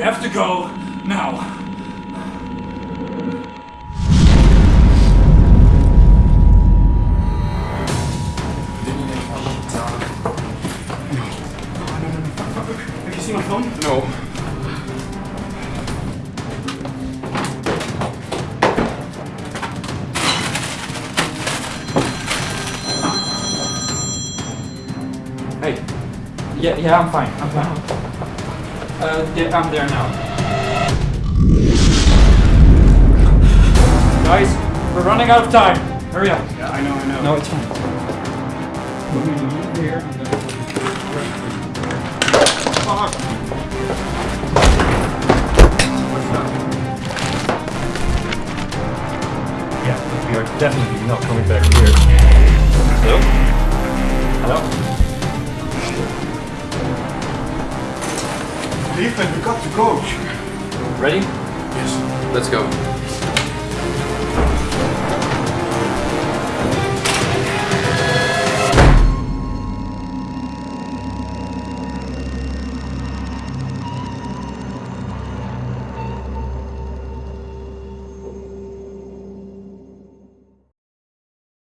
We have to go now. Have you seen my phone? No. Hey. Yeah, yeah, I'm fine. I'm fine. Uh, yeah, I'm there now. Guys, we're running out of time. Hurry up. Yeah, I know, I know. No, it's fine. We're going here and then Fuck. Yeah, we are definitely not coming back here. Hello? Hello? We got to go. Ready? Yes. Let's go.